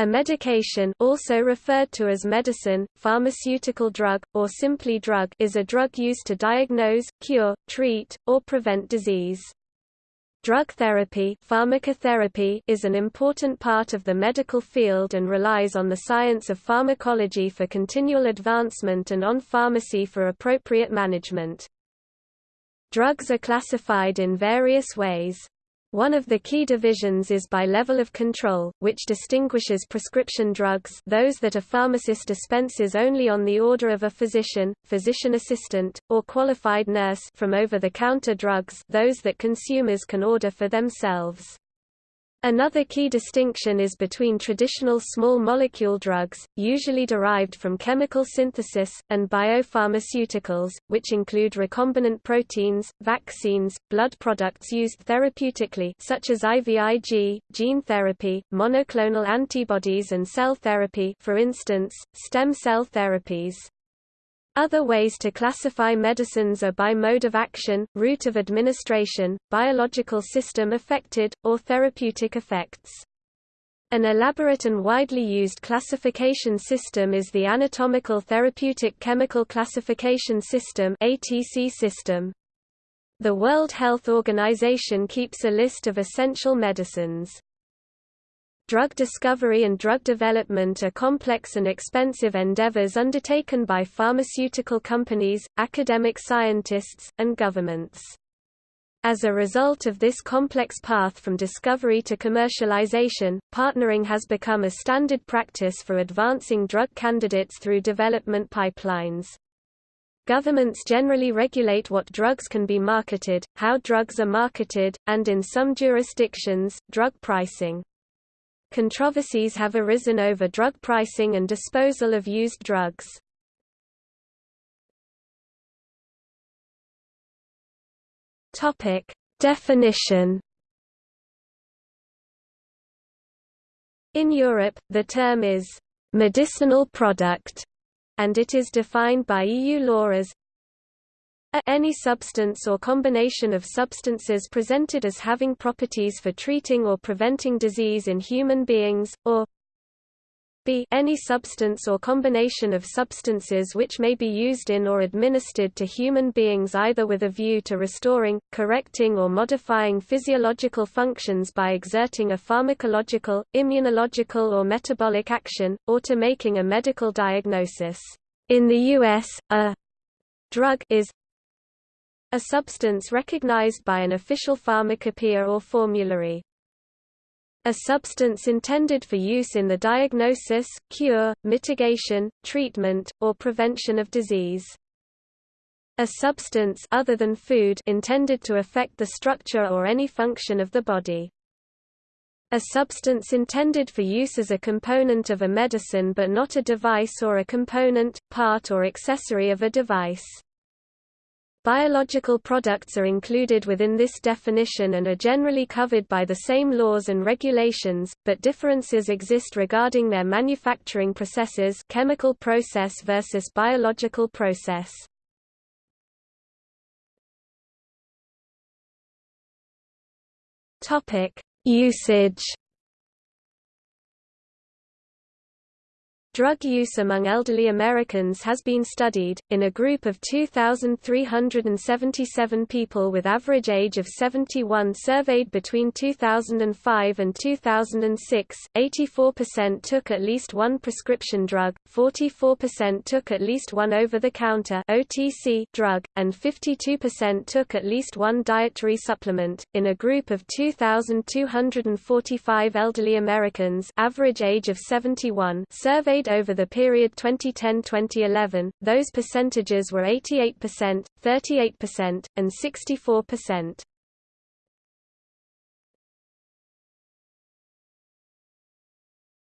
A medication also referred to as medicine, pharmaceutical drug, or simply drug is a drug used to diagnose, cure, treat, or prevent disease. Drug therapy, pharmacotherapy is an important part of the medical field and relies on the science of pharmacology for continual advancement and on pharmacy for appropriate management. Drugs are classified in various ways. One of the key divisions is by level of control, which distinguishes prescription drugs those that a pharmacist dispenses only on the order of a physician, physician assistant, or qualified nurse from over-the-counter drugs those that consumers can order for themselves. Another key distinction is between traditional small molecule drugs, usually derived from chemical synthesis, and biopharmaceuticals, which include recombinant proteins, vaccines, blood products used therapeutically such as IVIG, gene therapy, monoclonal antibodies and cell therapy for instance, stem cell therapies. Other ways to classify medicines are by mode of action, route of administration, biological system affected, or therapeutic effects. An elaborate and widely used classification system is the Anatomical Therapeutic Chemical Classification System ATC system. The World Health Organization keeps a list of essential medicines. Drug discovery and drug development are complex and expensive endeavors undertaken by pharmaceutical companies, academic scientists, and governments. As a result of this complex path from discovery to commercialization, partnering has become a standard practice for advancing drug candidates through development pipelines. Governments generally regulate what drugs can be marketed, how drugs are marketed, and in some jurisdictions, drug pricing. Controversies have arisen over drug pricing and disposal of used drugs. Topic: Definition. In Europe, the term is medicinal product, and it is defined by EU law as a any substance or combination of substances presented as having properties for treating or preventing disease in human beings, or b any substance or combination of substances which may be used in or administered to human beings either with a view to restoring, correcting or modifying physiological functions by exerting a pharmacological, immunological or metabolic action, or to making a medical diagnosis. In the U.S., a drug is a substance recognized by an official pharmacopoeia or formulary. A substance intended for use in the diagnosis, cure, mitigation, treatment, or prevention of disease. A substance other than food intended to affect the structure or any function of the body. A substance intended for use as a component of a medicine but not a device or a component, part or accessory of a device. Biological products are included within this definition and are generally covered by the same laws and regulations, but differences exist regarding their manufacturing processes chemical process versus biological process. Usage Drug use among elderly Americans has been studied, in a group of 2,377 people with average age of 71 surveyed between 2005 and 2006, 84% took at least one prescription drug, 44% took at least one over-the-counter drug, and 52% took at least one dietary supplement. In a group of 2,245 elderly Americans average age of 71 surveyed over the period 2010-2011, those percentages were 88%, 38%, and 64%.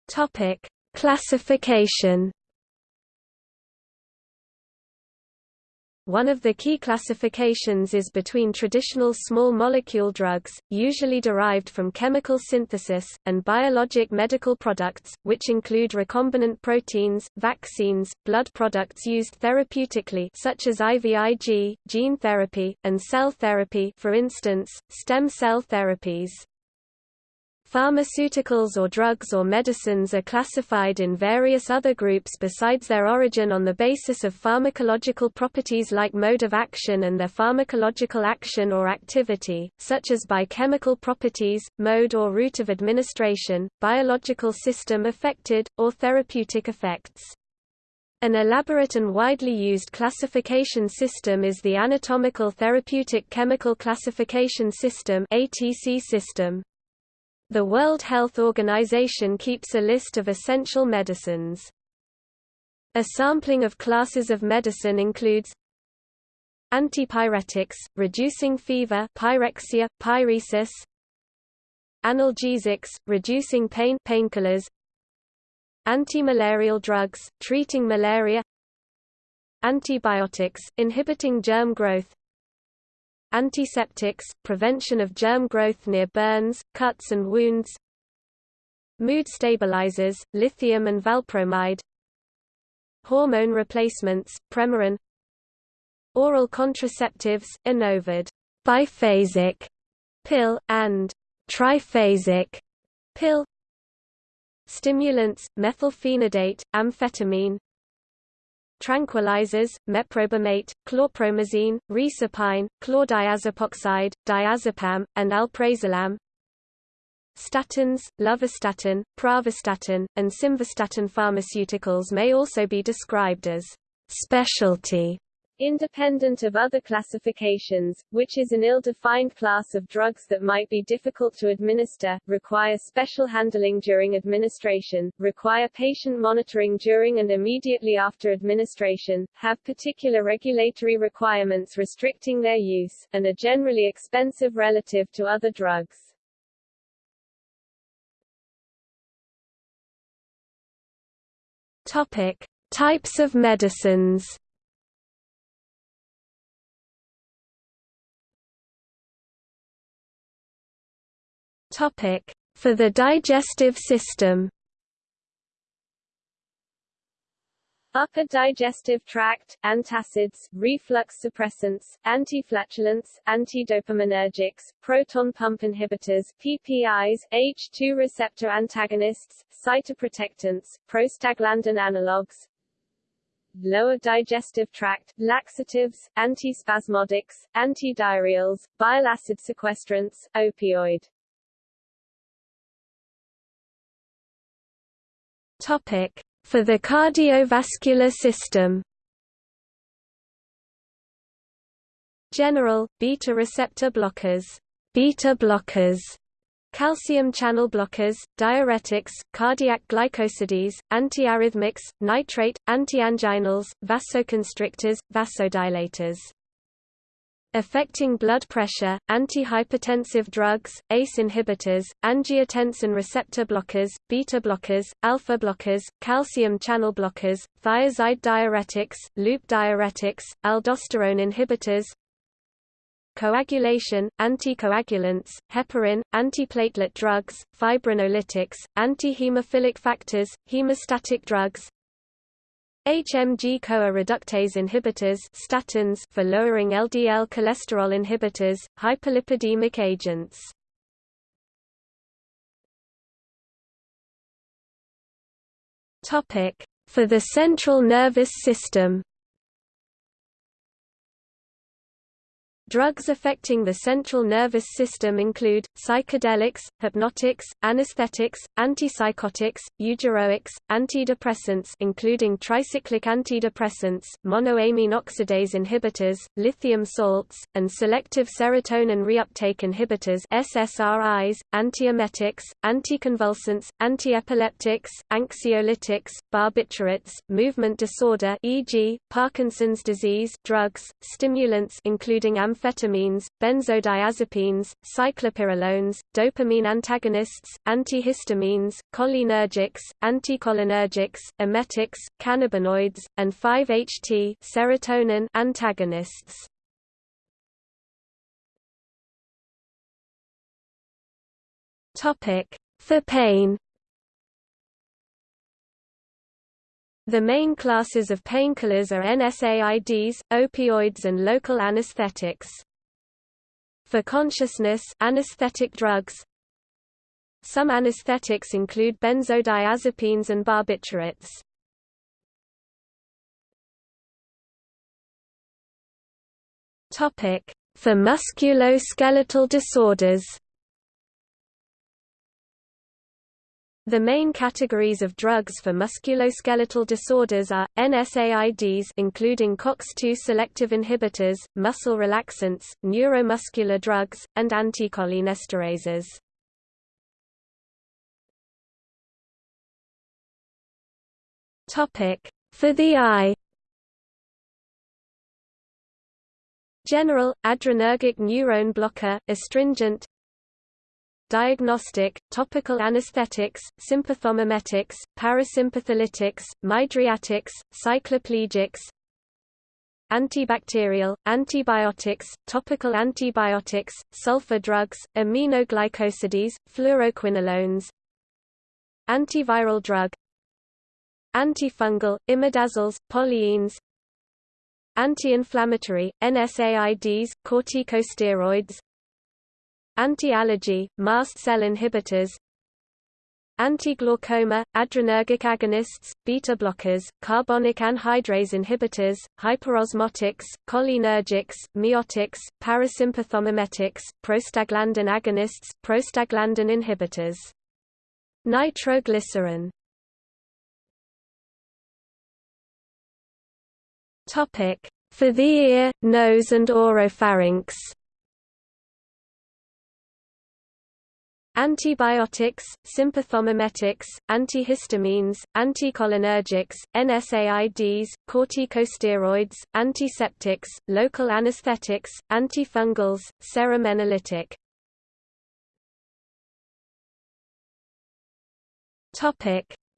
Topic: Classification One of the key classifications is between traditional small molecule drugs, usually derived from chemical synthesis, and biologic medical products, which include recombinant proteins, vaccines, blood products used therapeutically such as IVIG, gene therapy, and cell therapy for instance, stem cell therapies. Pharmaceuticals or drugs or medicines are classified in various other groups besides their origin on the basis of pharmacological properties like mode of action and their pharmacological action or activity, such as by chemical properties, mode or route of administration, biological system affected, or therapeutic effects. An elaborate and widely used classification system is the Anatomical Therapeutic Chemical Classification System ATC system. The World Health Organization keeps a list of essential medicines. A sampling of classes of medicine includes antipyretics, reducing fever pyrexia, pyresis, analgesics, reducing pain painkillers, antimalarial drugs, treating malaria antibiotics, inhibiting germ growth Antiseptics, prevention of germ growth near burns, cuts and wounds Mood stabilizers, lithium and valpromide Hormone replacements, Premarin Oral contraceptives, Enovid biphasic pill, and triphasic pill Stimulants, methylphenidate, amphetamine tranquilizers, meprobamate, chlorpromazine, reserpine, chlordiazepoxide, diazepam, and alprazolam. Statins, lovastatin, pravastatin, and simvastatin pharmaceuticals may also be described as specialty independent of other classifications, which is an ill-defined class of drugs that might be difficult to administer, require special handling during administration, require patient monitoring during and immediately after administration, have particular regulatory requirements restricting their use, and are generally expensive relative to other drugs. Topic. Types of medicines For the digestive system. Upper digestive tract, antacids, reflux suppressants, antiflatulents, antidopaminergics, proton pump inhibitors PPIs, H2 receptor antagonists, cytoprotectants, prostaglandin analogues, lower digestive tract, laxatives, antispasmodics, antidiarrheals, bile acid sequestrants, opioid For the cardiovascular system. General beta receptor blockers, beta blockers, calcium channel blockers, diuretics, cardiac glycosides, antiarrhythmics, nitrate, antianginals, vasoconstrictors, vasodilators affecting blood pressure, antihypertensive drugs, ACE inhibitors, angiotensin receptor blockers, beta blockers, alpha blockers, calcium channel blockers, thiazide diuretics, loop diuretics, aldosterone inhibitors, coagulation, anticoagulants, heparin, antiplatelet drugs, fibrinolytics, antihemophilic factors, hemostatic drugs, HMG-CoA reductase inhibitors statins for lowering LDL cholesterol inhibitors, hyperlipidemic agents. For the central nervous system. Drugs affecting the central nervous system include, psychedelics, hypnotics, anesthetics, antipsychotics, eugeroics, antidepressants including tricyclic antidepressants, monoamine oxidase inhibitors, lithium salts, and selective serotonin reuptake inhibitors SSRIs, antiemetics, anticonvulsants, antiepileptics, anxiolytics, barbiturates, movement disorder e.g., Parkinson's disease drugs, stimulants including amphetamines amphetamines, benzodiazepines, cyclopyrrolones, dopamine antagonists, antihistamines, cholinergics, anticholinergics, emetics, cannabinoids, and 5-HT serotonin antagonists. Topic: For pain The main classes of painkillers are NSAIDs, opioids and local anesthetics. For consciousness anesthetic drugs Some anesthetics include benzodiazepines and barbiturates. Topic: For musculoskeletal disorders. The main categories of drugs for musculoskeletal disorders are, NSAIDs including COX-2 selective inhibitors, muscle relaxants, neuromuscular drugs, and anticholinesterases. Topic: For the eye General, adrenergic neuron blocker, astringent diagnostic, topical anesthetics, sympathomimetics, parasympatholytics, mydriatics, cycloplegics, antibacterial, antibiotics, topical antibiotics, sulfa drugs, aminoglycosides, fluoroquinolones, antiviral drug, antifungal, imidazoles, polyenes, anti-inflammatory, NSAIDs, corticosteroids, Anti-allergy, mast cell inhibitors Anti-glaucoma, adrenergic agonists, beta blockers, carbonic anhydrase inhibitors, hyperosmotics, cholinergics, miotics, parasympathomimetics, prostaglandin agonists, prostaglandin inhibitors. Nitroglycerin. For the ear, nose and oropharynx Antibiotics, sympathomimetics, antihistamines, anticholinergics, NSAIDs, corticosteroids, antiseptics, local anesthetics, antifungals, serum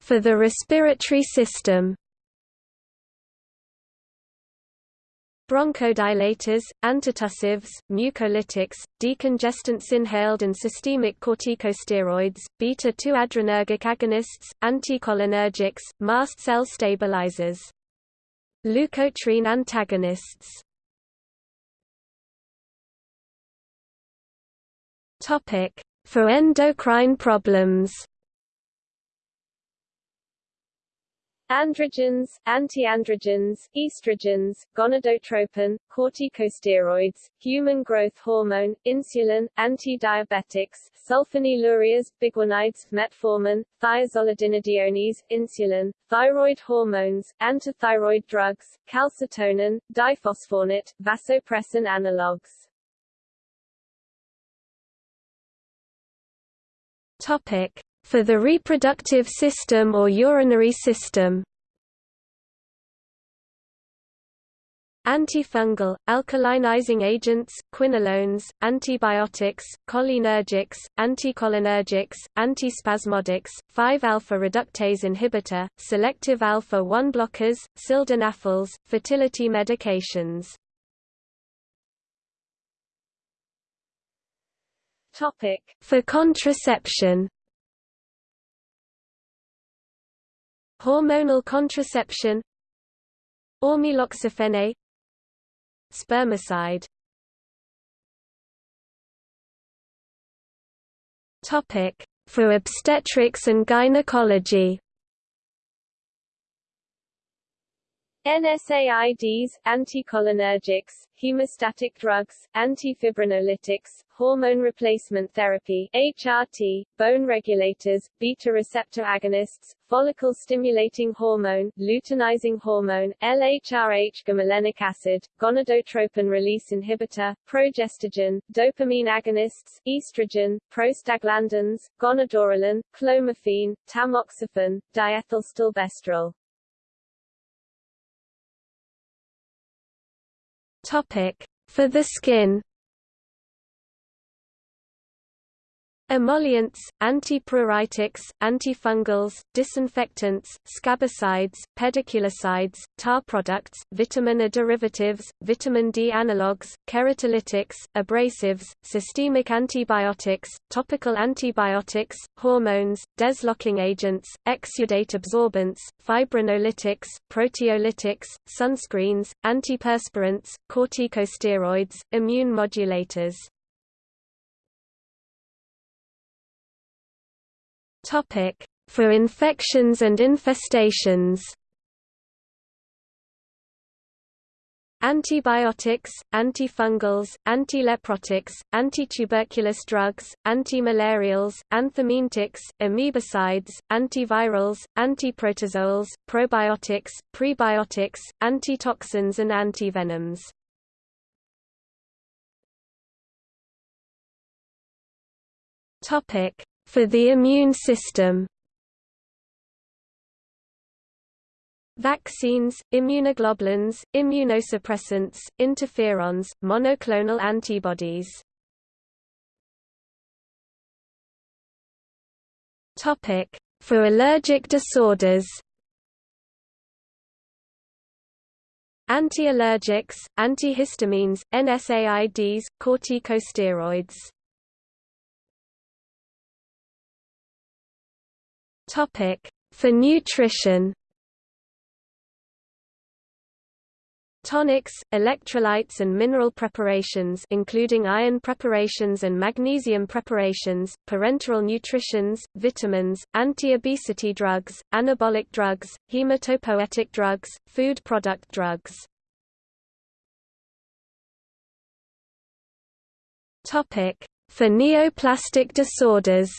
For the respiratory system bronchodilators, antitussives, mucolytics, decongestants inhaled and systemic corticosteroids, beta-2 adrenergic agonists, anticholinergics, mast cell stabilizers. Leukotriene antagonists For endocrine problems Androgens, antiandrogens, estrogens, gonadotropin, corticosteroids, human growth hormone, insulin, anti-diabetics, sulfonylureas, biguanides, metformin, thiazolidinediones, insulin, thyroid hormones, antithyroid drugs, calcitonin, diphosphoronate, vasopressin analogues. Topic: for the reproductive system or urinary system. Antifungal, alkalinizing agents, quinolones, antibiotics, cholinergics, anticholinergics, antispasmodics, 5-alpha reductase inhibitor, selective alpha-1 blockers, sildenafils, fertility medications. Topic: For contraception Hormonal contraception Ormeloxifene Spermicide. Topic for obstetrics and gynecology NSAIDs, anticholinergics, hemostatic drugs, antifibrinolytics, hormone replacement therapy HRT, bone regulators, beta receptor agonists, follicle stimulating hormone, luteinizing hormone, LHRH gamolenic acid, gonadotropin release inhibitor, progestogen, dopamine agonists, estrogen, prostaglandins, gonadorelin, clomiphene, tamoxifen, diethylstilbestrol. Topic: For the skin Emollients, antipruritics, antifungals, disinfectants, scabicides, pediculicides, tar products, vitamin A derivatives, vitamin D analogues, keratolytics, abrasives, systemic antibiotics, topical antibiotics, hormones, desloughing agents, exudate absorbents, fibrinolytics, proteolytics, sunscreens, antiperspirants, corticosteroids, immune modulators Topic: For infections and infestations. Antibiotics, antifungals, antileprotics, antituberculous drugs, antimalarials, anthelmintics, amebicides, antivirals, antiprotozoals, probiotics, prebiotics, antitoxins and antivenoms. Topic: For the immune system. Vaccines, immunoglobulins, immunosuppressants, interferons, monoclonal antibodies. Topic: For allergic disorders. Anti-allergics, antihistamines, NSAIDs, corticosteroids. Topic: For nutrition. Tonics, electrolytes and mineral preparations including iron preparations and magnesium preparations, parenteral nutritions, vitamins, anti-obesity drugs, anabolic drugs, hematopoietic drugs, food product drugs. For neoplastic disorders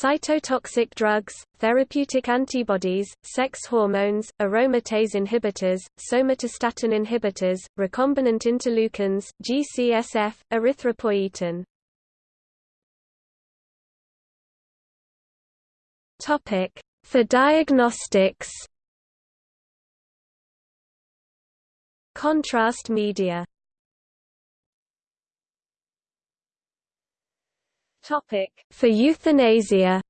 Cytotoxic drugs, therapeutic antibodies, sex hormones, aromatase inhibitors, somatostatin inhibitors, recombinant interleukins, GCSF, erythropoietin. Topic: For diagnostics. Contrast media For euthanasia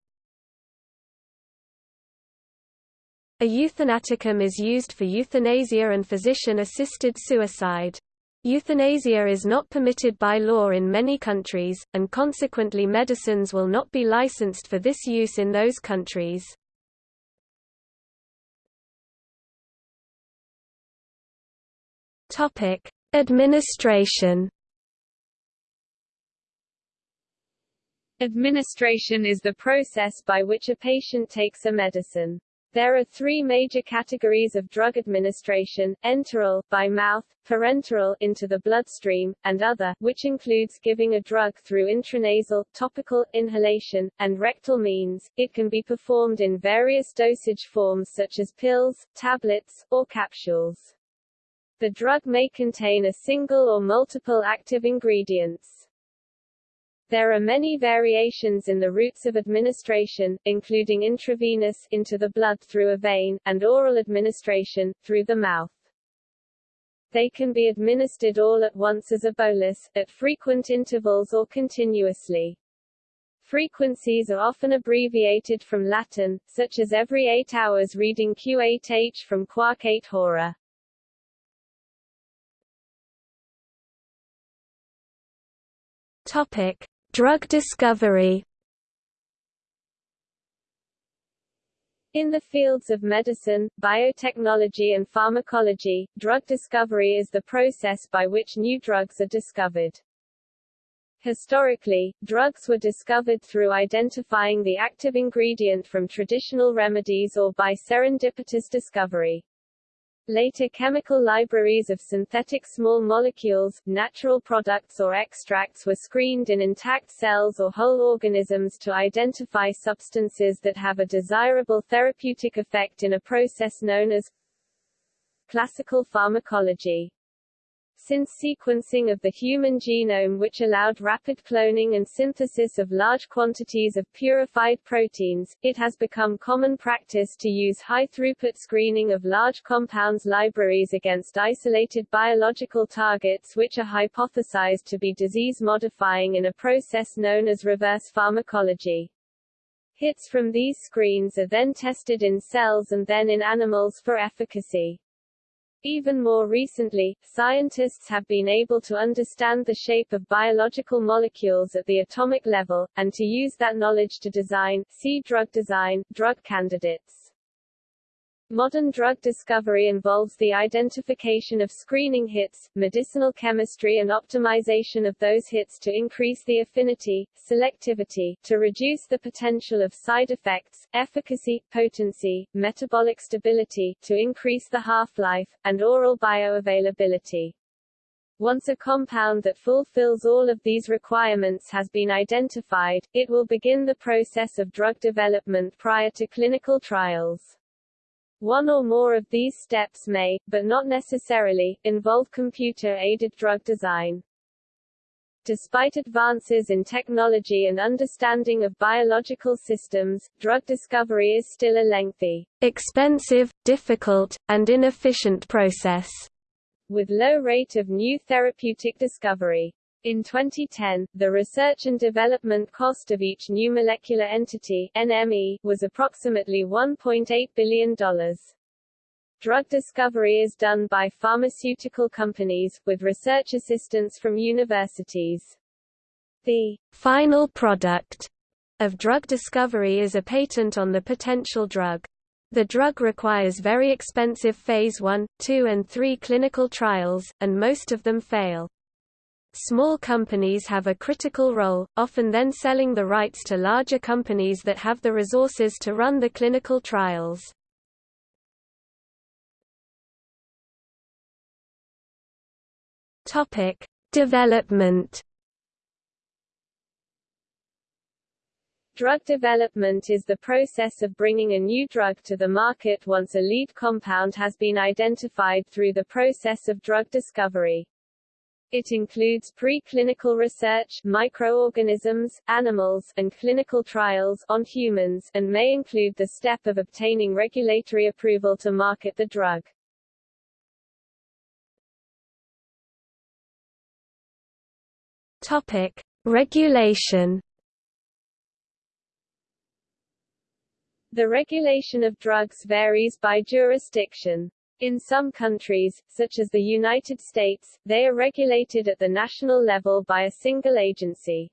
A euthanaticum is used for euthanasia and physician-assisted suicide. Euthanasia is not permitted by law in many countries, and consequently medicines will not be licensed for this use in those countries. Administration Administration is the process by which a patient takes a medicine. There are three major categories of drug administration, enteral, by mouth, parenteral, into the bloodstream, and other, which includes giving a drug through intranasal, topical, inhalation, and rectal means. It can be performed in various dosage forms such as pills, tablets, or capsules. The drug may contain a single or multiple active ingredients. There are many variations in the routes of administration, including intravenous into the blood through a vein, and oral administration, through the mouth. They can be administered all at once as a bolus, at frequent intervals or continuously. Frequencies are often abbreviated from Latin, such as every 8 hours reading Q8H from Quaque 8 Hora. Topic: Drug discovery In the fields of medicine, biotechnology and pharmacology, drug discovery is the process by which new drugs are discovered. Historically, drugs were discovered through identifying the active ingredient from traditional remedies or by serendipitous discovery. Later chemical libraries of synthetic small molecules, natural products or extracts were screened in intact cells or whole organisms to identify substances that have a desirable therapeutic effect in a process known as classical pharmacology. Since sequencing of the human genome which allowed rapid cloning and synthesis of large quantities of purified proteins, it has become common practice to use high-throughput screening of large compounds libraries against isolated biological targets which are hypothesized to be disease-modifying in a process known as reverse pharmacology. Hits from these screens are then tested in cells and then in animals for efficacy. Even more recently, scientists have been able to understand the shape of biological molecules at the atomic level, and to use that knowledge to design see drug design, drug candidates. Modern drug discovery involves the identification of screening hits, medicinal chemistry and optimization of those hits to increase the affinity, selectivity, to reduce the potential of side effects, efficacy, potency, metabolic stability, to increase the half-life, and oral bioavailability. Once a compound that fulfills all of these requirements has been identified, it will begin the process of drug development prior to clinical trials. One or more of these steps may, but not necessarily, involve computer-aided drug design. Despite advances in technology and understanding of biological systems, drug discovery is still a lengthy, expensive, difficult, and inefficient process, with low rate of new therapeutic discovery. In 2010, the research and development cost of each new molecular entity NME, was approximately $1.8 billion. Drug discovery is done by pharmaceutical companies, with research assistance from universities. The final product of drug discovery is a patent on the potential drug. The drug requires very expensive phase 1, 2 and 3 clinical trials, and most of them fail. Small companies have a critical role, often then selling the rights to larger companies that have the resources to run the clinical trials. Topic: Development Drug development is the process of bringing a new drug to the market once a lead compound has been identified through the process of drug discovery. It includes preclinical research microorganisms, animals, and clinical trials on humans, and may include the step of obtaining regulatory approval to market the drug. Topic: Regulation The regulation of drugs varies by jurisdiction. In some countries, such as the United States, they are regulated at the national level by a single agency.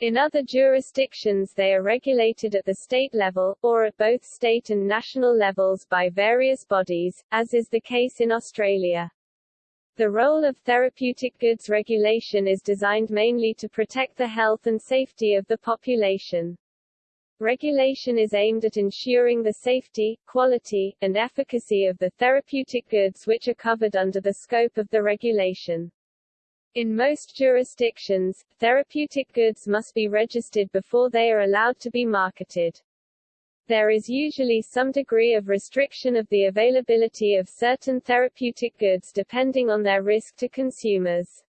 In other jurisdictions they are regulated at the state level, or at both state and national levels by various bodies, as is the case in Australia. The role of therapeutic goods regulation is designed mainly to protect the health and safety of the population. Regulation is aimed at ensuring the safety, quality, and efficacy of the therapeutic goods which are covered under the scope of the regulation. In most jurisdictions, therapeutic goods must be registered before they are allowed to be marketed. There is usually some degree of restriction of the availability of certain therapeutic goods depending on their risk to consumers.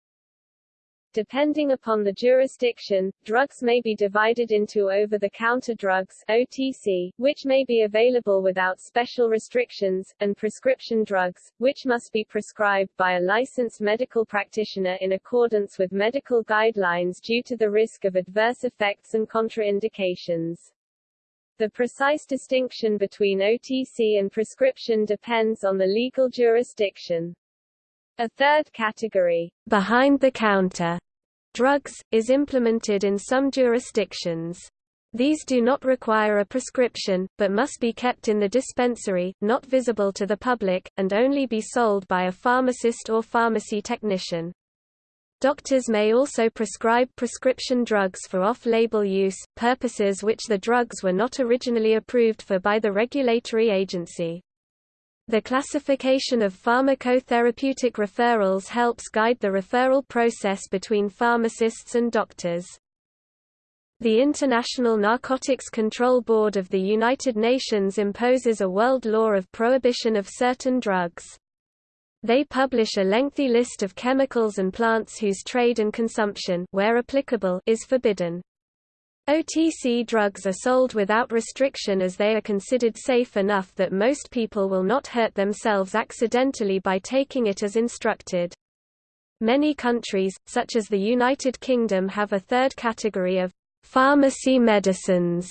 Depending upon the jurisdiction, drugs may be divided into over-the-counter drugs OTC, which may be available without special restrictions, and prescription drugs, which must be prescribed by a licensed medical practitioner in accordance with medical guidelines due to the risk of adverse effects and contraindications. The precise distinction between OTC and prescription depends on the legal jurisdiction. A third category, behind the counter drugs, is implemented in some jurisdictions. These do not require a prescription, but must be kept in the dispensary, not visible to the public, and only be sold by a pharmacist or pharmacy technician. Doctors may also prescribe prescription drugs for off-label use, purposes which the drugs were not originally approved for by the regulatory agency. The classification of pharmacotherapeutic referrals helps guide the referral process between pharmacists and doctors. The International Narcotics Control Board of the United Nations imposes a world law of prohibition of certain drugs. They publish a lengthy list of chemicals and plants whose trade and consumption where applicable, is forbidden. OTC drugs are sold without restriction as they are considered safe enough that most people will not hurt themselves accidentally by taking it as instructed. Many countries, such as the United Kingdom have a third category of pharmacy medicines,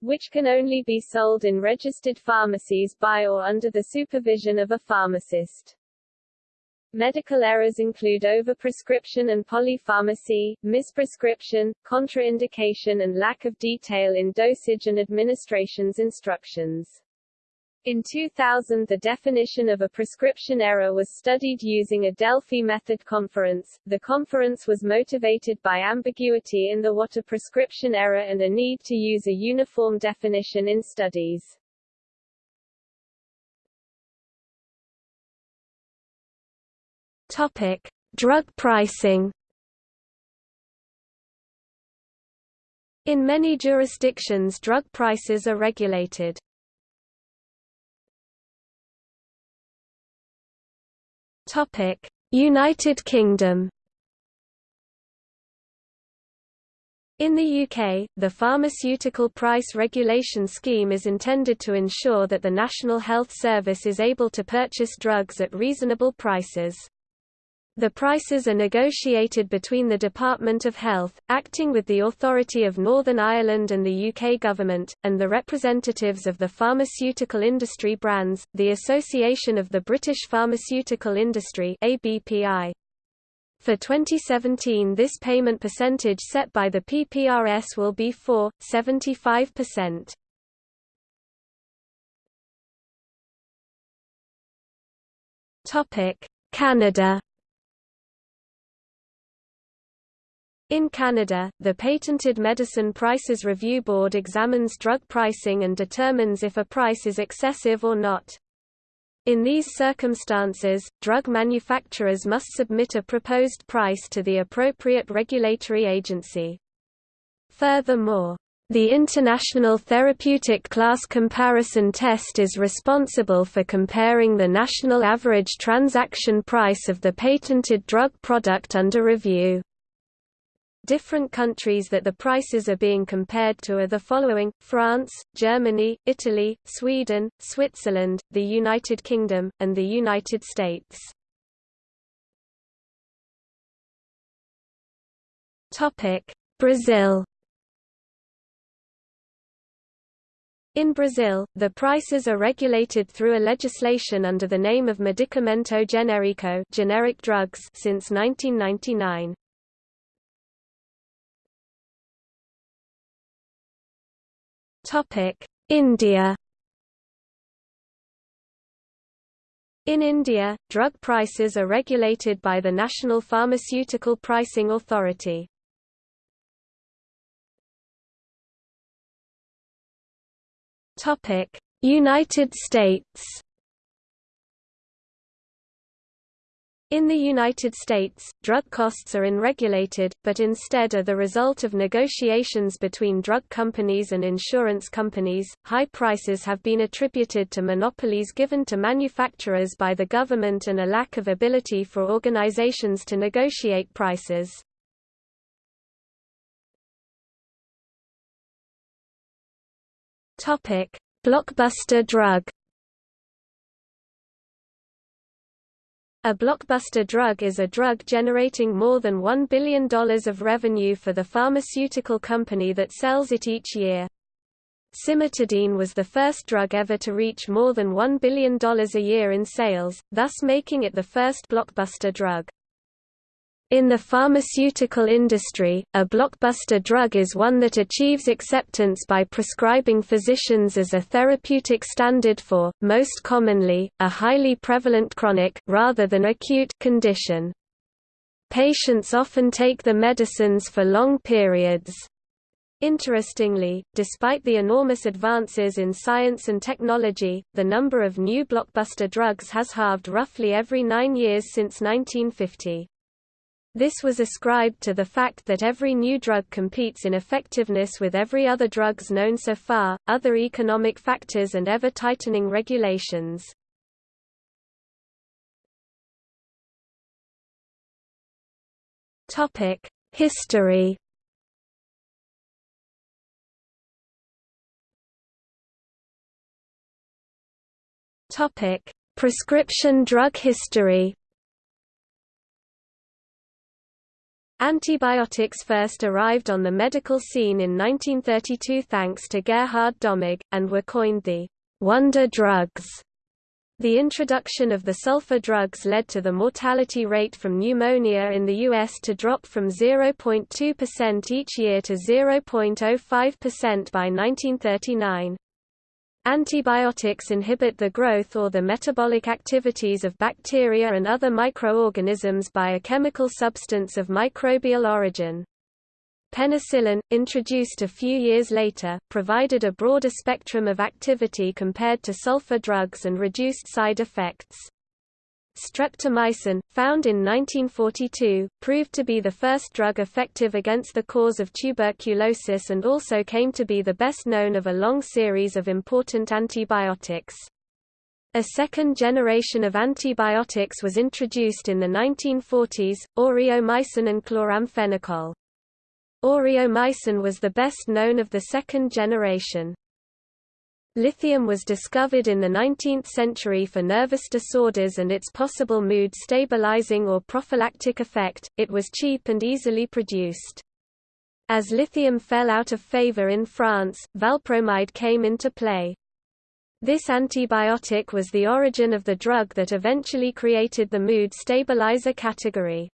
which can only be sold in registered pharmacies by or under the supervision of a pharmacist. Medical errors include overprescription and polypharmacy, misprescription, contraindication and lack of detail in dosage and administration's instructions. In 2000 the definition of a prescription error was studied using a Delphi method conference. The conference was motivated by ambiguity in the what a prescription error and a need to use a uniform definition in studies. Topic: Drug pricing. In many jurisdictions drug prices are regulated. Topic: United Kingdom. In the UK, the Pharmaceutical Price Regulation Scheme is intended to ensure that the National Health Service is able to purchase drugs at reasonable prices. The prices are negotiated between the Department of Health, acting with the Authority of Northern Ireland and the UK Government, and the representatives of the pharmaceutical industry brands, the Association of the British Pharmaceutical Industry ABPI. For 2017 this payment percentage set by the PPRS will be 4.75%. Topic: Canada In Canada, the Patented Medicine Prices Review Board examines drug pricing and determines if a price is excessive or not. In these circumstances, drug manufacturers must submit a proposed price to the appropriate regulatory agency. Furthermore, the International Therapeutic Class Comparison Test is responsible for comparing the national average transaction price of the patented drug product under review. Different countries that the prices are being compared to are the following, France, Germany, Italy, Sweden, Switzerland, the United Kingdom, and the United States. Brazil In Brazil, the prices are regulated through a legislation under the name of Medicamento Genérico generic drugs since 1999. India In India, drug prices are regulated by the National Pharmaceutical Pricing Authority. United States In the United States, drug costs are unregulated, but instead are the result of negotiations between drug companies and insurance companies. High prices have been attributed to monopolies given to manufacturers by the government and a lack of ability for organizations to negotiate prices. Topic: Blockbuster drug A blockbuster drug is a drug generating more than $1 billion of revenue for the pharmaceutical company that sells it each year. Cimetidine was the first drug ever to reach more than $1 billion a year in sales, thus making it the first blockbuster drug. In the pharmaceutical industry, a blockbuster drug is one that achieves acceptance by prescribing physicians as a therapeutic standard for, most commonly, a highly prevalent chronic, rather than acute, condition. Patients often take the medicines for long periods. Interestingly, despite the enormous advances in science and technology, the number of new blockbuster drugs has halved roughly every nine years since 1950. This was ascribed to the fact that every new drug competes in effectiveness with every other drugs known so far, other economic factors and ever-tightening regulations. History Prescription drug history Antibiotics first arrived on the medical scene in 1932 thanks to Gerhard Domagk, and were coined the «wonder drugs». The introduction of the sulfa drugs led to the mortality rate from pneumonia in the U.S. to drop from 0.2% each year to 0.05% by 1939. Antibiotics inhibit the growth or the metabolic activities of bacteria and other microorganisms by a chemical substance of microbial origin. Penicillin, introduced a few years later, provided a broader spectrum of activity compared to sulfa drugs and reduced side effects. Streptomycin, found in 1942, proved to be the first drug effective against the cause of tuberculosis and also came to be the best known of a long series of important antibiotics. A second generation of antibiotics was introduced in the 1940s, aureomycin and chloramphenicol. Aureomycin was the best known of the second generation. Lithium was discovered in the 19th century for nervous disorders and its possible mood stabilizing or prophylactic effect. It was cheap and easily produced. As lithium fell out of favor in France, valpromide came into play. This antibiotic was the origin of the drug that eventually created the mood stabilizer category.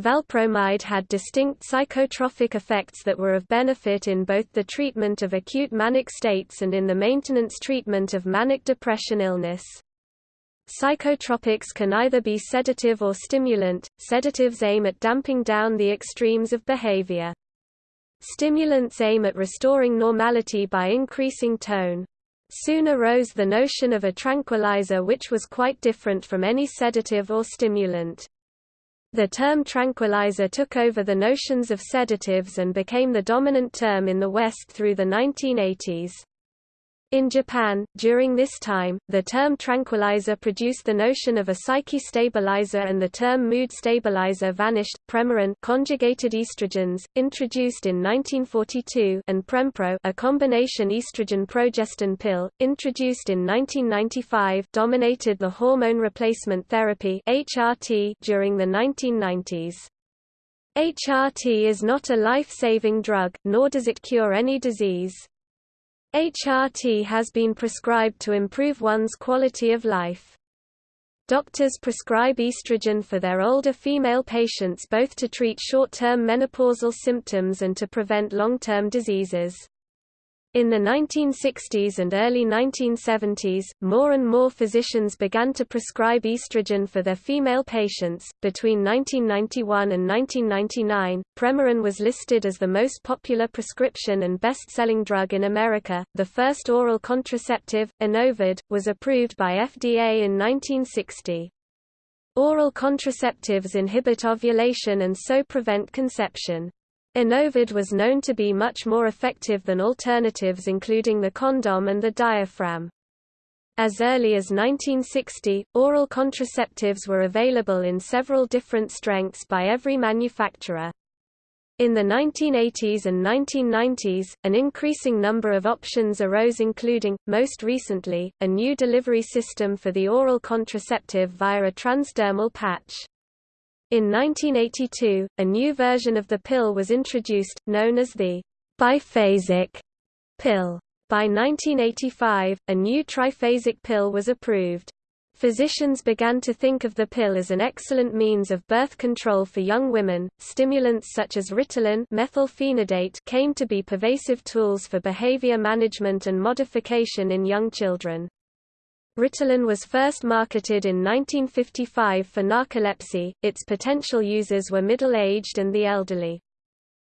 Valpromide had distinct psychotropic effects that were of benefit in both the treatment of acute manic states and in the maintenance treatment of manic depression illness. Psychotropics can either be sedative or stimulant. Sedatives aim at damping down the extremes of behavior. Stimulants aim at restoring normality by increasing tone. Soon arose the notion of a tranquilizer which was quite different from any sedative or stimulant. The term tranquilizer took over the notions of sedatives and became the dominant term in the West through the 1980s. In Japan, during this time, the term tranquilizer produced the notion of a psyche stabilizer and the term mood stabilizer vanished. Premarin conjugated estrogens, introduced in 1942, and Prempro, a combination estrogen-progestin pill, introduced in 1995, dominated the hormone replacement therapy (HRT) during the 1990s. HRT is not a life-saving drug, nor does it cure any disease. HRT has been prescribed to improve one's quality of life. Doctors prescribe estrogen for their older female patients both to treat short-term menopausal symptoms and to prevent long-term diseases. In the 1960s and early 1970s, more and more physicians began to prescribe estrogen for their female patients. Between 1991 and 1999, Premarin was listed as the most popular prescription and best-selling drug in America. The first oral contraceptive, Enovid, was approved by FDA in 1960. Oral contraceptives inhibit ovulation and so prevent conception. Enovid was known to be much more effective than alternatives including the condom and the diaphragm. As early as 1960, oral contraceptives were available in several different strengths by every manufacturer. In the 1980s and 1990s, an increasing number of options arose including, most recently, a new delivery system for the oral contraceptive via a transdermal patch. In 1982, a new version of the pill was introduced, known as the biphasic pill. By 1985, a new triphasic pill was approved. Physicians began to think of the pill as an excellent means of birth control for young women. Stimulants such as Ritalin methylphenidate came to be pervasive tools for behavior management and modification in young children. Ritalin was first marketed in 1955 for narcolepsy, its potential users were middle-aged and the elderly.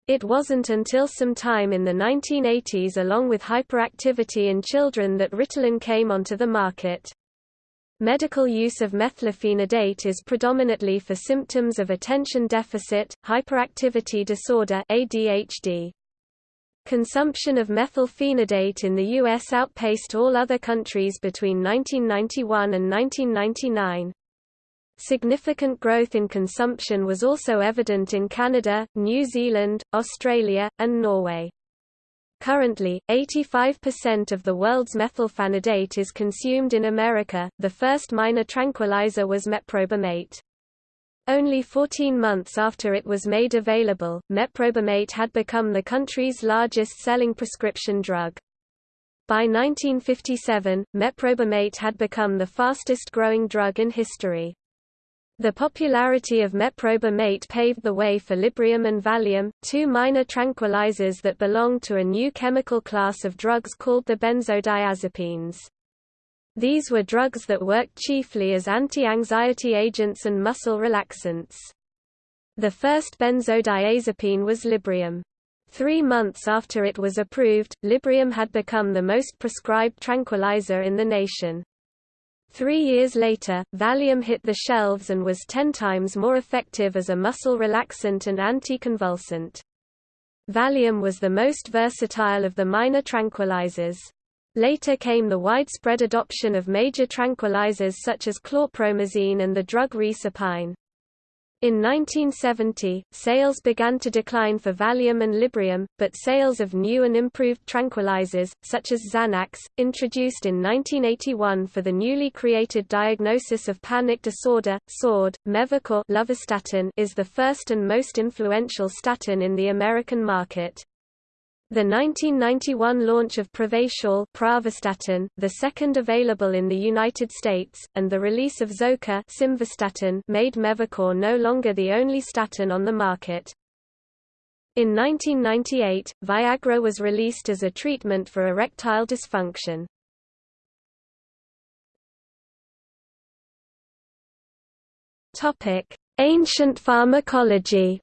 It wasn't until some time in the 1980s along with hyperactivity in children that Ritalin came onto the market. Medical use of methylphenidate is predominantly for symptoms of attention deficit, hyperactivity disorder ADHD. Consumption of methylphenidate in the U.S. outpaced all other countries between 1991 and 1999. Significant growth in consumption was also evident in Canada, New Zealand, Australia, and Norway. Currently, 85% of the world's methylphenidate is consumed in America. The first minor tranquilizer was meprobamate. Only 14 months after it was made available, meprobamate had become the country's largest selling prescription drug. By 1957, meprobamate had become the fastest growing drug in history. The popularity of meprobamate paved the way for Librium and Valium, two minor tranquilizers that belonged to a new chemical class of drugs called the benzodiazepines. These were drugs that worked chiefly as anti-anxiety agents and muscle relaxants. The first benzodiazepine was Librium. Three months after it was approved, Librium had become the most prescribed tranquilizer in the nation. Three years later, Valium hit the shelves and was ten times more effective as a muscle relaxant and anticonvulsant. Valium was the most versatile of the minor tranquilizers. Later came the widespread adoption of major tranquilizers such as chlorpromazine and the drug reserpine. In 1970, sales began to decline for Valium and Librium, but sales of new and improved tranquilizers, such as Xanax, introduced in 1981 for the newly created diagnosis of panic disorder, SORD, Mevacor is the first and most influential statin in the American market. The 1991 launch of Pravachol Pravastatin, the second available in the United States, and the release of Zocor Simvastatin made Mevacor no longer the only statin on the market. In 1998, Viagra was released as a treatment for erectile dysfunction. Ancient pharmacology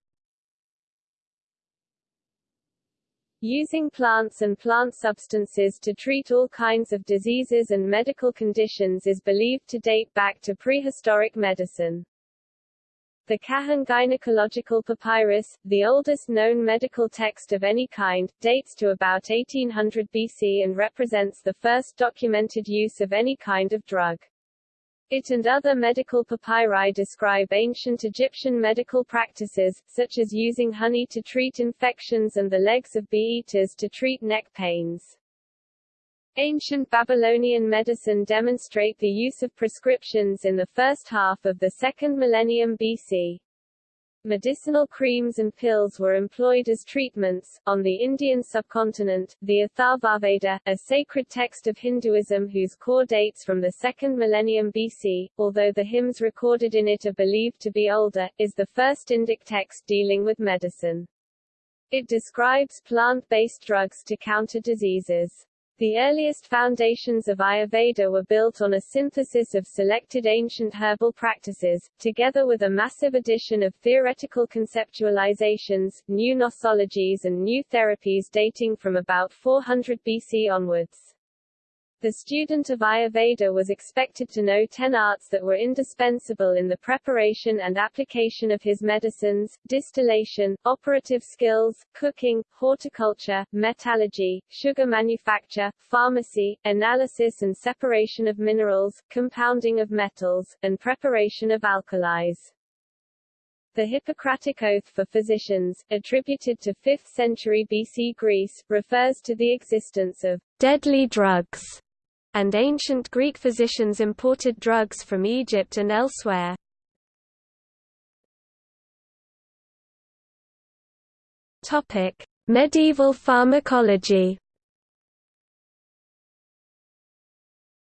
Using plants and plant substances to treat all kinds of diseases and medical conditions is believed to date back to prehistoric medicine. The Kahun Gynecological Papyrus, the oldest known medical text of any kind, dates to about 1800 BC and represents the first documented use of any kind of drug. It and other medical papyri describe ancient Egyptian medical practices, such as using honey to treat infections and the legs of bee-eaters to treat neck pains. Ancient Babylonian medicine demonstrate the use of prescriptions in the first half of the second millennium BC. Medicinal creams and pills were employed as treatments. On the Indian subcontinent, the Atharvaveda, a sacred text of Hinduism whose core dates from the second millennium BC, although the hymns recorded in it are believed to be older, is the first Indic text dealing with medicine. It describes plant-based drugs to counter diseases. The earliest foundations of Ayurveda were built on a synthesis of selected ancient herbal practices, together with a massive addition of theoretical conceptualizations, new nosologies and new therapies dating from about 400 BC onwards. The student of Ayurveda was expected to know ten arts that were indispensable in the preparation and application of his medicines, distillation, operative skills, cooking, horticulture, metallurgy, sugar manufacture, pharmacy, analysis and separation of minerals, compounding of metals, and preparation of alkalis. The Hippocratic Oath for Physicians, attributed to 5th century BC Greece, refers to the existence of deadly drugs and ancient Greek physicians imported drugs from Egypt and elsewhere. Medieval pharmacology.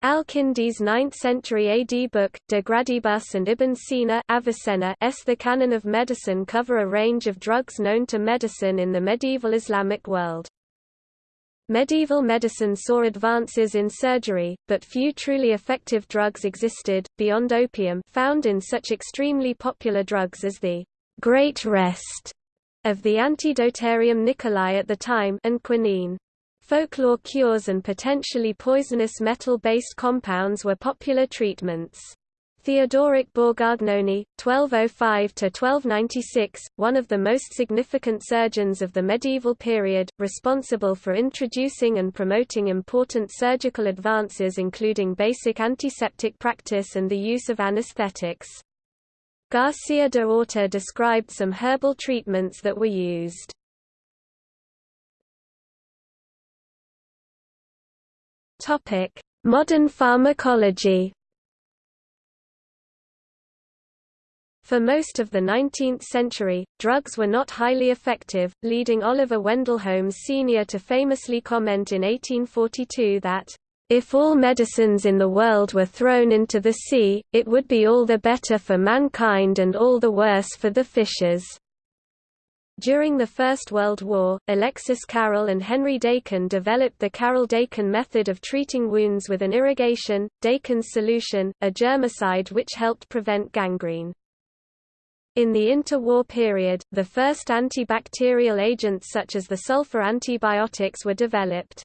Al-Kindi's 9th-century AD book, De Gradibus and Ibn Sina Avicenna s The Canon of Medicine cover a range of drugs known to medicine in the medieval Islamic world. Medieval medicine saw advances in surgery, but few truly effective drugs existed, beyond opium found in such extremely popular drugs as the «Great Rest» of the Antidotarium nicolai at the time and quinine. Folklore cures and potentially poisonous metal-based compounds were popular treatments. Theodoric Borgognoni, 1205–1296, one of the most significant surgeons of the medieval period, responsible for introducing and promoting important surgical advances including basic antiseptic practice and the use of anesthetics. Garcia de Orta described some herbal treatments that were used. Modern pharmacology For most of the 19th century, drugs were not highly effective, leading Oliver Wendell Holmes Sr. to famously comment in 1842 that, If all medicines in the world were thrown into the sea, it would be all the better for mankind and all the worse for the fishes. During the First World War, Alexis Carrel and Henry Dakin developed the Carrel-Dakin method of treating wounds with an irrigation, Dakin's solution, a germicide which helped prevent gangrene. In the interwar period, the first antibacterial agents such as the sulfa antibiotics were developed.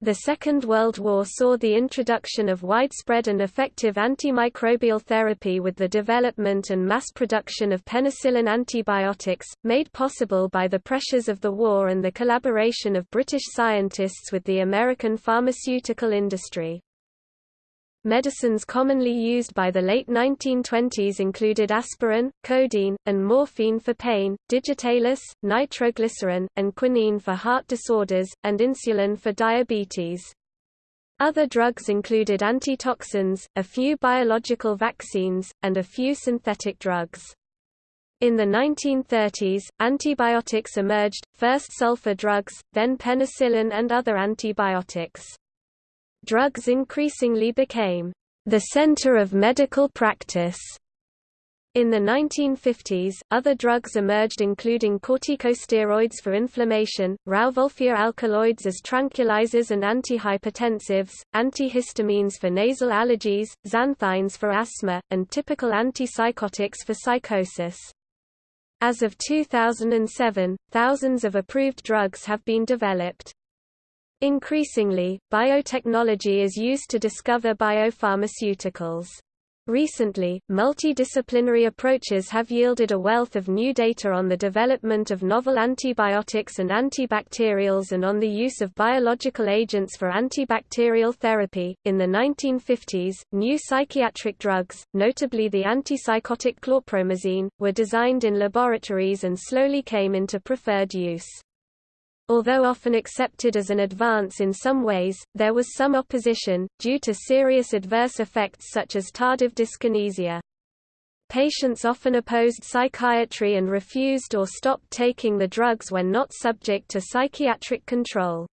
The Second World War saw the introduction of widespread and effective antimicrobial therapy with the development and mass production of penicillin antibiotics, made possible by the pressures of the war and the collaboration of British scientists with the American pharmaceutical industry. Medicines commonly used by the late 1920s included aspirin, codeine, and morphine for pain, digitalis, nitroglycerin, and quinine for heart disorders, and insulin for diabetes. Other drugs included antitoxins, a few biological vaccines, and a few synthetic drugs. In the 1930s, antibiotics emerged, first sulfa drugs, then penicillin and other antibiotics drugs increasingly became the center of medical practice. In the 1950s, other drugs emerged including corticosteroids for inflammation, Rauwolfia alkaloids as tranquilizers and antihypertensives, antihistamines for nasal allergies, xanthines for asthma, and typical antipsychotics for psychosis. As of 2007, thousands of approved drugs have been developed. Increasingly, biotechnology is used to discover biopharmaceuticals. Recently, multidisciplinary approaches have yielded a wealth of new data on the development of novel antibiotics and antibacterials and on the use of biological agents for antibacterial therapy. In the 1950s, new psychiatric drugs, notably the antipsychotic chlorpromazine, were designed in laboratories and slowly came into preferred use. Although often accepted as an advance in some ways, there was some opposition, due to serious adverse effects such as tardive dyskinesia. Patients often opposed psychiatry and refused or stopped taking the drugs when not subject to psychiatric control.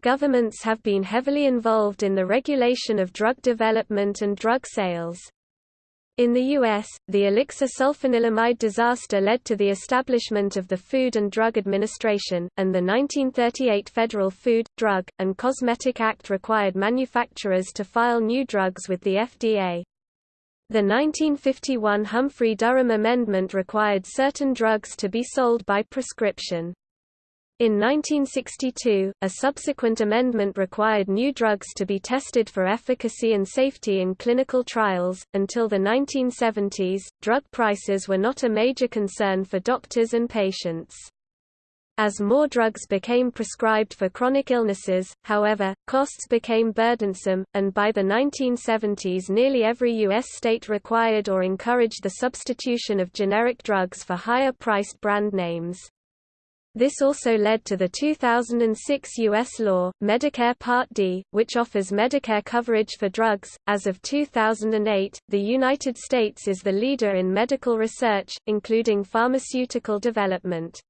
Governments have been heavily involved in the regulation of drug development and drug sales. In the U.S., the elixir sulfanilamide disaster led to the establishment of the Food and Drug Administration, and the 1938 Federal Food, Drug, and Cosmetic Act required manufacturers to file new drugs with the FDA. The 1951 Humphrey-Durham Amendment required certain drugs to be sold by prescription. In 1962, a subsequent amendment required new drugs to be tested for efficacy and safety in clinical trials. Until the 1970s, drug prices were not a major concern for doctors and patients. As more drugs became prescribed for chronic illnesses, however, costs became burdensome, and by the 1970s nearly every U.S. state required or encouraged the substitution of generic drugs for higher-priced brand names. This also led to the 2006 U.S. law, Medicare Part D, which offers Medicare coverage for drugs. As of 2008, the United States is the leader in medical research, including pharmaceutical development.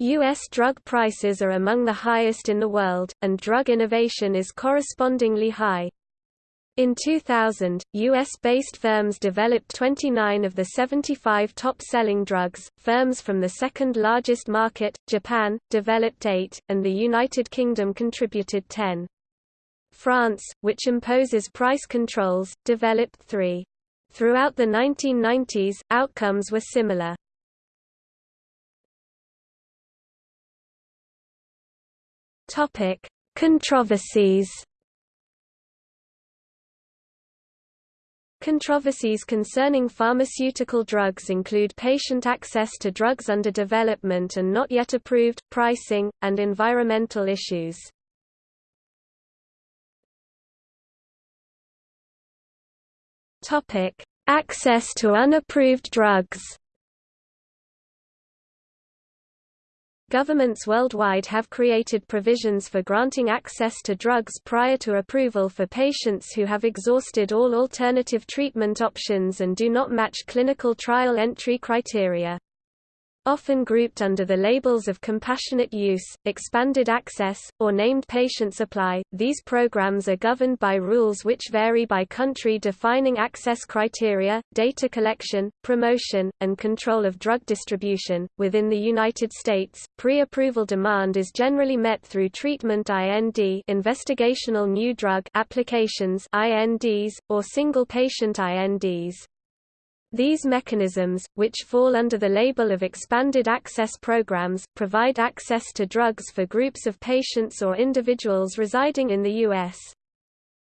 U.S. drug prices are among the highest in the world, and drug innovation is correspondingly high. In 2000, U.S.-based firms developed 29 of the 75 top-selling drugs, firms from the second-largest market, Japan, developed 8, and the United Kingdom contributed 10. France, which imposes price controls, developed 3. Throughout the 1990s, outcomes were similar. Controversies Controversies concerning pharmaceutical drugs include patient access to drugs under development and not yet approved, pricing, and environmental issues. Access to unapproved drugs Governments worldwide have created provisions for granting access to drugs prior to approval for patients who have exhausted all alternative treatment options and do not match clinical trial entry criteria. Often grouped under the labels of compassionate use, expanded access, or named patient supply. These programs are governed by rules which vary by country defining access criteria, data collection, promotion, and control of drug distribution. Within the United States, pre-approval demand is generally met through treatment IND, investigational new drug applications INDs, or single patient INDs. These mechanisms, which fall under the label of expanded access programs, provide access to drugs for groups of patients or individuals residing in the U.S.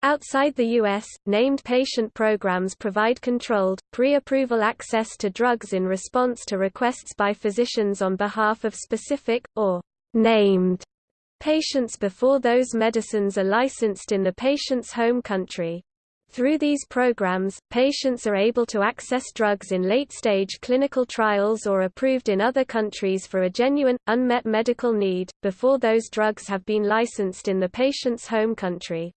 Outside the U.S., named patient programs provide controlled, pre-approval access to drugs in response to requests by physicians on behalf of specific, or named, patients before those medicines are licensed in the patient's home country. Through these programs, patients are able to access drugs in late-stage clinical trials or approved in other countries for a genuine, unmet medical need, before those drugs have been licensed in the patient's home country.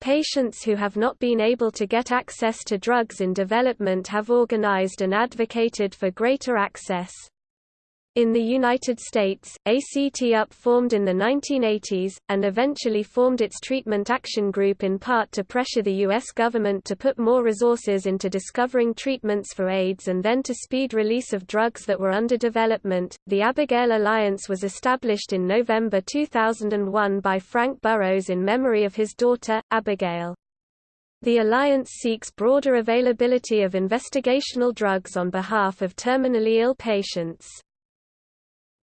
Patients who have not been able to get access to drugs in development have organized and advocated for greater access. In the United States, ACT-UP formed in the 1980s, and eventually formed its Treatment Action Group in part to pressure the U.S. government to put more resources into discovering treatments for AIDS and then to speed release of drugs that were under development. The Abigail Alliance was established in November 2001 by Frank Burroughs in memory of his daughter, Abigail. The alliance seeks broader availability of investigational drugs on behalf of terminally ill patients.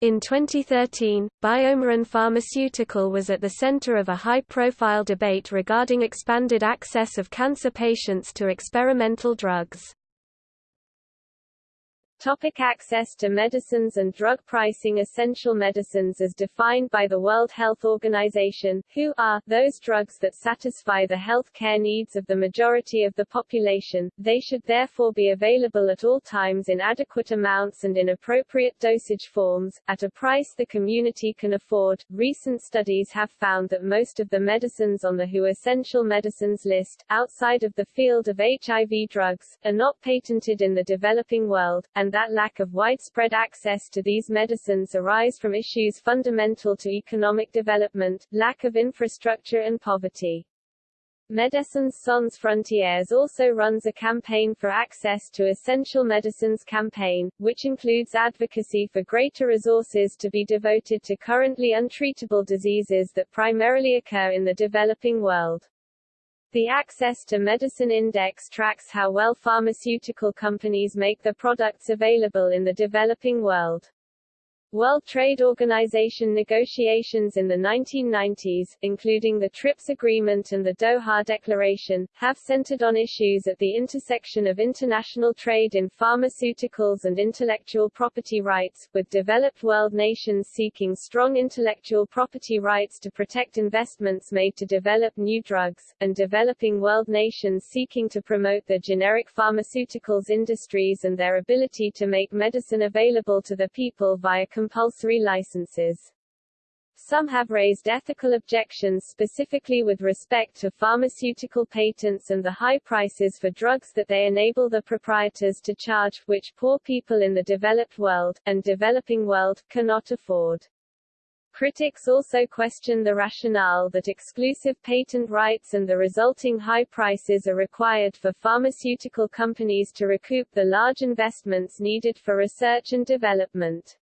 In 2013, BioMarin Pharmaceutical was at the center of a high-profile debate regarding expanded access of cancer patients to experimental drugs. Topic access to medicines and drug pricing Essential medicines as defined by the World Health Organization, WHO, are, those drugs that satisfy the health care needs of the majority of the population, they should therefore be available at all times in adequate amounts and in appropriate dosage forms, at a price the community can afford. Recent studies have found that most of the medicines on the WHO Essential Medicines list, outside of the field of HIV drugs, are not patented in the developing world, and and that lack of widespread access to these medicines arise from issues fundamental to economic development, lack of infrastructure and poverty. Médecins Sans Frontières also runs a campaign for access to essential medicines campaign, which includes advocacy for greater resources to be devoted to currently untreatable diseases that primarily occur in the developing world. The Access to Medicine Index tracks how well pharmaceutical companies make their products available in the developing world. World Trade Organization negotiations in the 1990s, including the TRIPS Agreement and the Doha Declaration, have centered on issues at the intersection of international trade in pharmaceuticals and intellectual property rights, with developed world nations seeking strong intellectual property rights to protect investments made to develop new drugs, and developing world nations seeking to promote the generic pharmaceuticals industries and their ability to make medicine available to the people via compulsory licenses. Some have raised ethical objections specifically with respect to pharmaceutical patents and the high prices for drugs that they enable the proprietors to charge, which poor people in the developed world, and developing world, cannot afford. Critics also question the rationale that exclusive patent rights and the resulting high prices are required for pharmaceutical companies to recoup the large investments needed for research and development.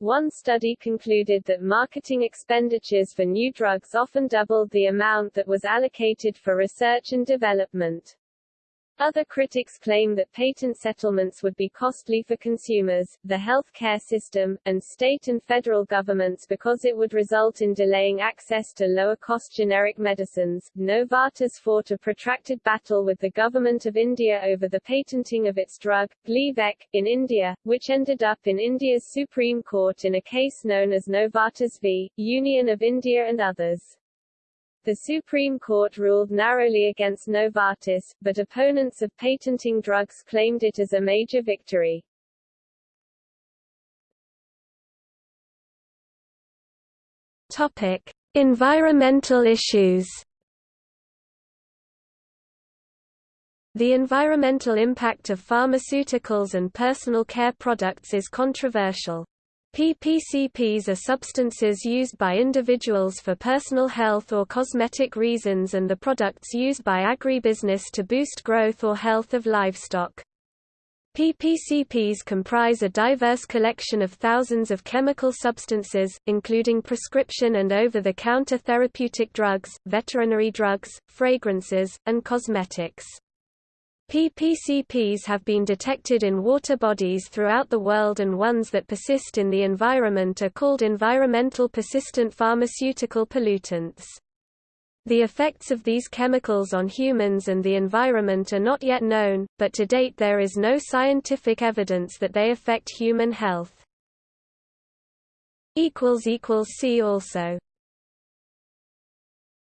One study concluded that marketing expenditures for new drugs often doubled the amount that was allocated for research and development. Other critics claim that patent settlements would be costly for consumers, the health care system, and state and federal governments because it would result in delaying access to lower-cost generic medicines. Novartis fought a protracted battle with the government of India over the patenting of its drug, Gleevec, in India, which ended up in India's Supreme Court in a case known as Novartis v. Union of India and others. The Supreme Court ruled narrowly against Novartis, but opponents of patenting drugs claimed it as a major victory. Topic: Environmental issues. The environmental impact of pharmaceuticals and personal care products is controversial. PPCPs are substances used by individuals for personal health or cosmetic reasons and the products used by agribusiness to boost growth or health of livestock. PPCPs comprise a diverse collection of thousands of chemical substances, including prescription and over-the-counter therapeutic drugs, veterinary drugs, fragrances, and cosmetics. PPCPs have been detected in water bodies throughout the world and ones that persist in the environment are called environmental persistent pharmaceutical pollutants. The effects of these chemicals on humans and the environment are not yet known, but to date there is no scientific evidence that they affect human health. See also